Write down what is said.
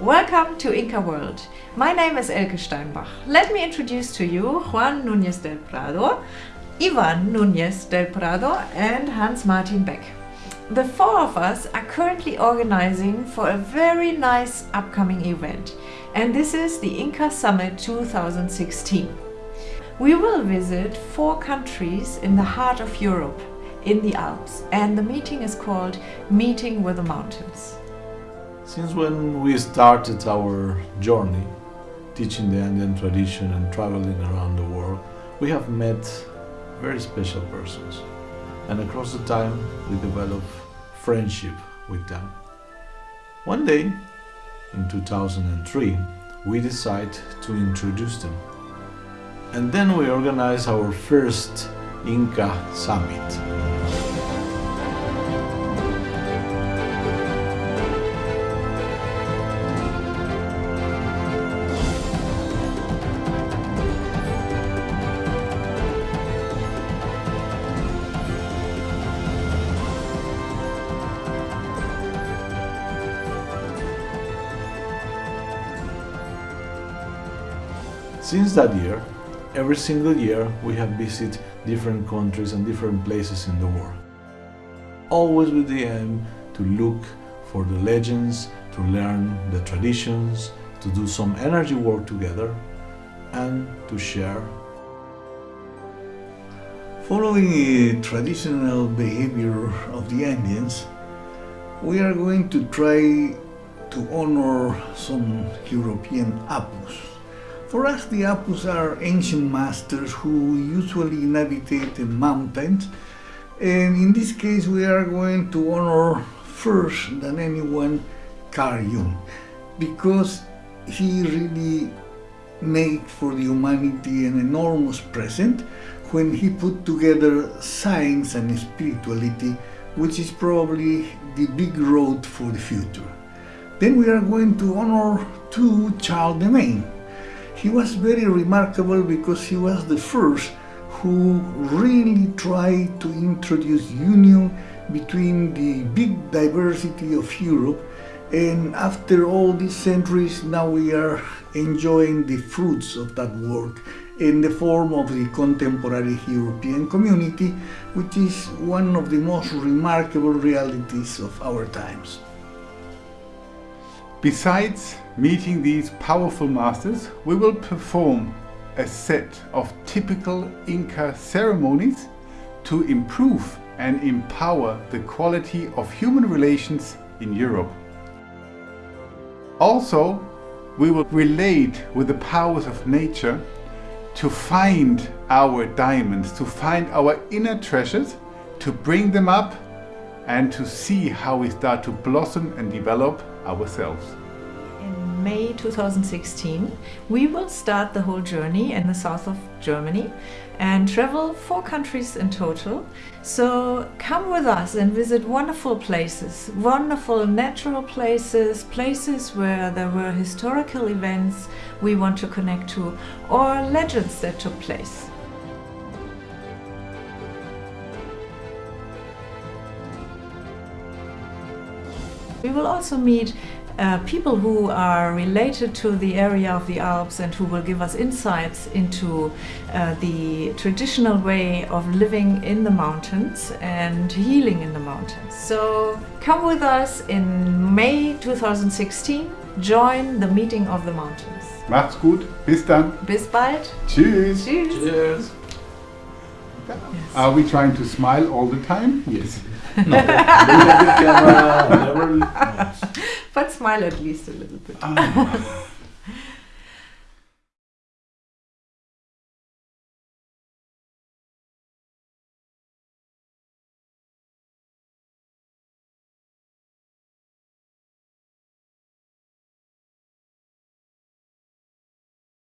Welcome to Inca World. My name is Elke Steinbach. Let me introduce to you Juan Núñez del Prado, Ivan Núñez del Prado and Hans Martin Beck. The four of us are currently organizing for a very nice upcoming event and this is the Inca Summit 2016. We will visit four countries in the heart of Europe, in the Alps, and the meeting is called Meeting with the Mountains. Since when we started our journey, teaching the Andean tradition and traveling around the world, we have met very special persons. And across the time, we developed friendship with them. One day, in 2003, we decided to introduce them. And then we organized our first Inca Summit. Since that year, every single year we have visited different countries and different places in the world. Always with the aim to look for the legends, to learn the traditions, to do some energy work together and to share. Following a traditional behavior of the Indians, we are going to try to honor some European apus. For us, the Apus are ancient masters who usually inhabitate the mountains. And in this case, we are going to honor first than anyone Carl Jung, because he really made for the humanity an enormous present when he put together science and spirituality, which is probably the big road for the future. Then we are going to honor two Charlemagne, he was very remarkable because he was the first who really tried to introduce union between the big diversity of Europe and after all these centuries now we are enjoying the fruits of that work in the form of the contemporary European community which is one of the most remarkable realities of our times. Besides meeting these powerful masters, we will perform a set of typical Inca ceremonies to improve and empower the quality of human relations in Europe. Also, we will relate with the powers of nature to find our diamonds, to find our inner treasures, to bring them up and to see how we start to blossom and develop ourselves. In May 2016, we will start the whole journey in the south of Germany and travel four countries in total. So come with us and visit wonderful places, wonderful natural places, places where there were historical events we want to connect to or legends that took place. We will also meet uh, people who are related to the area of the Alps and who will give us insights into uh, the traditional way of living in the mountains and healing in the mountains. So come with us in May 2016, join the Meeting of the Mountains. Macht's gut, bis dann. Bis bald. Tschüss. Tschüss. Cheers! Yes. Are we trying to smile all the time? Yes. No, look at the camera, never... But smile at least a little bit. Ah.